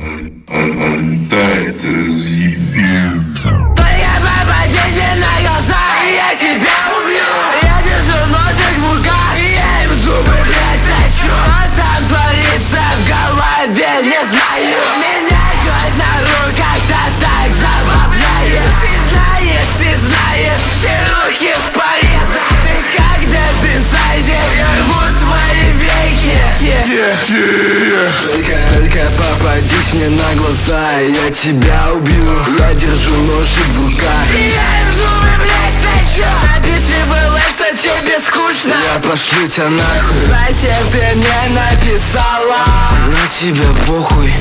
Отдай это разъебет. Только попади мне на глаза, и я тебя убью. Только, только попадись мне на глаза Я тебя убью. Я держу ножик в руках. Я инзура, блядь, ты чё? А ты что тебе скучно. Я пошлю тебя нахуй. Зачем ты мне написала? На тебя похуй.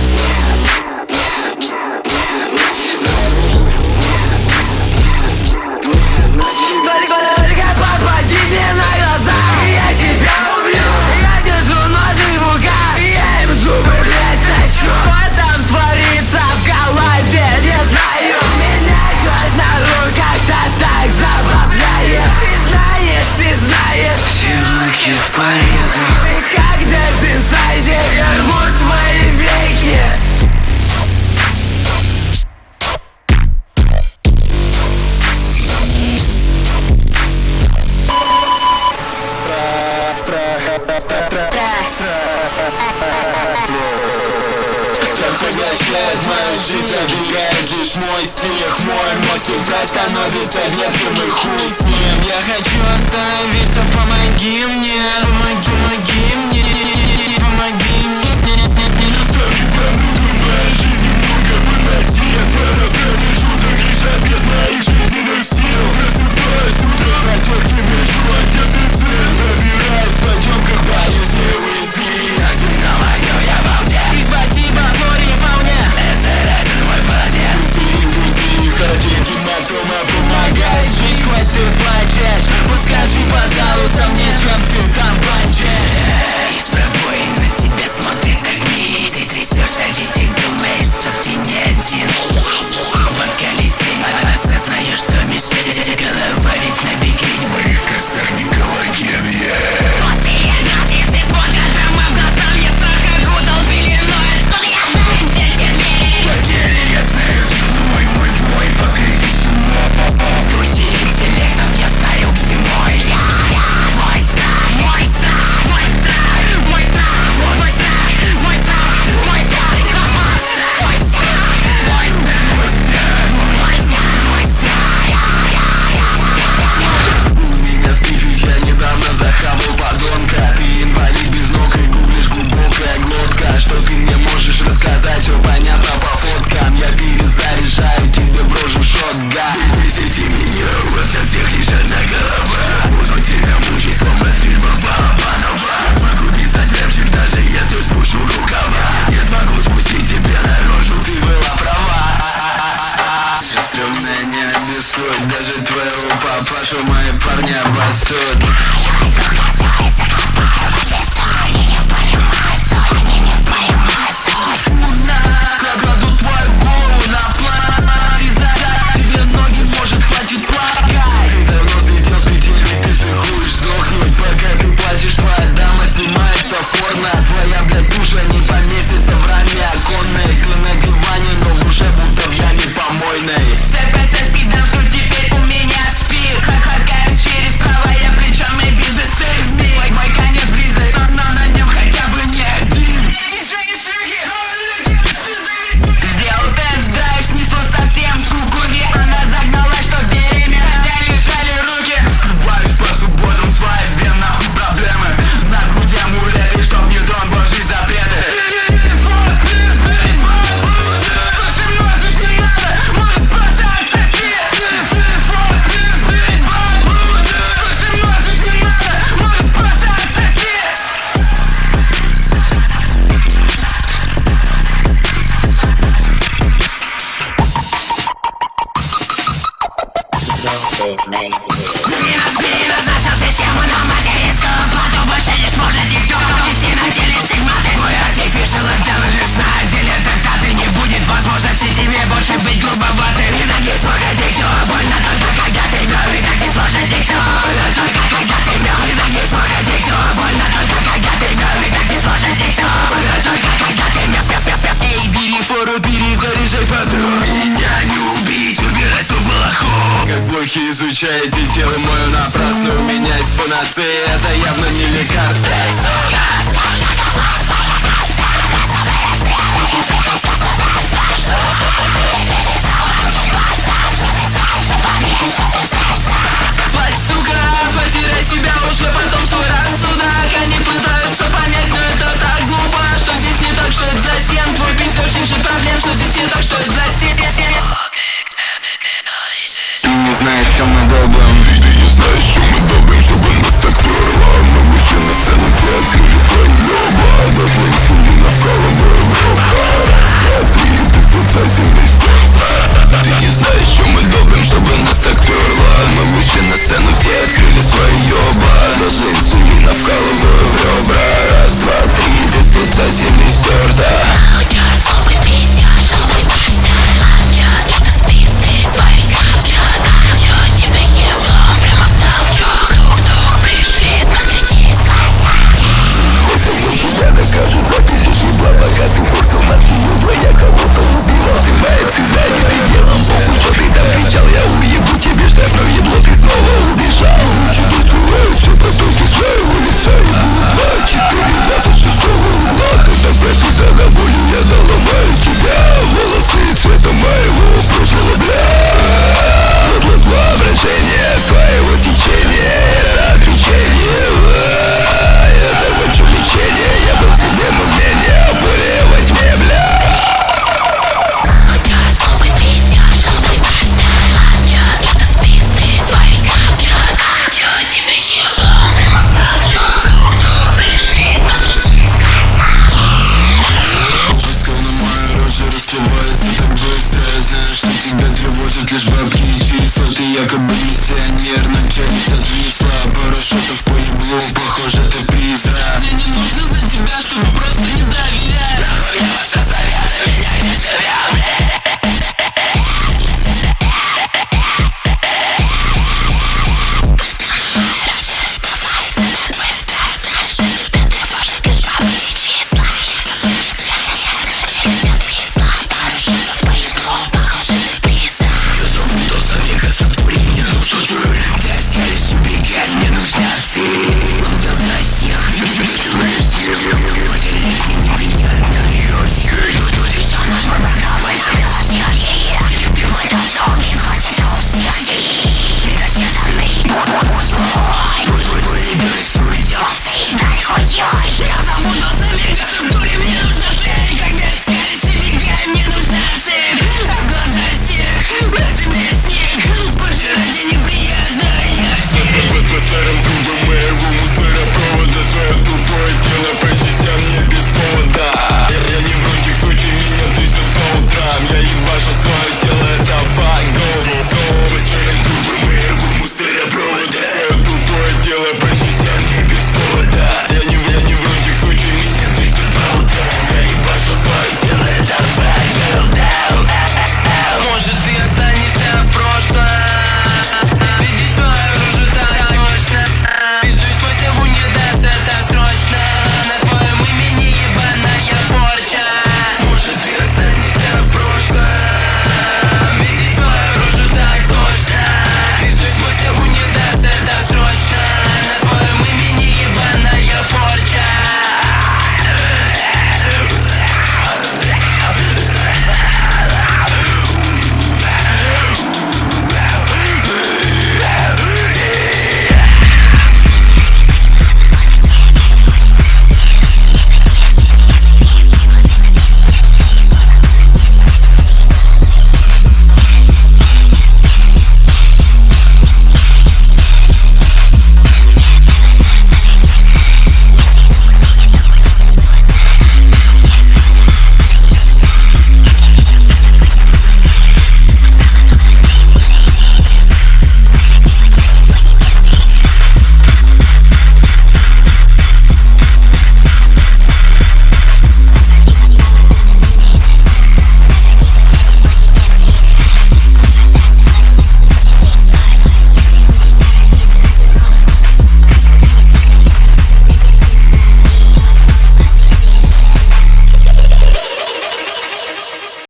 fire жизнь Проверяю лишь мой стих Мой мостик враг становится ветром и хуй с ним. Я хочу остановиться, помоги мне Помоги, помоги мне Помоги мне. Просыпаюсь утром, заряжай патрон Меня не убить, убирать свой балахон. Как блохи изучаете тело мою напрасно. У меня есть панацея, это явно не лекарство. Ты, сука, так что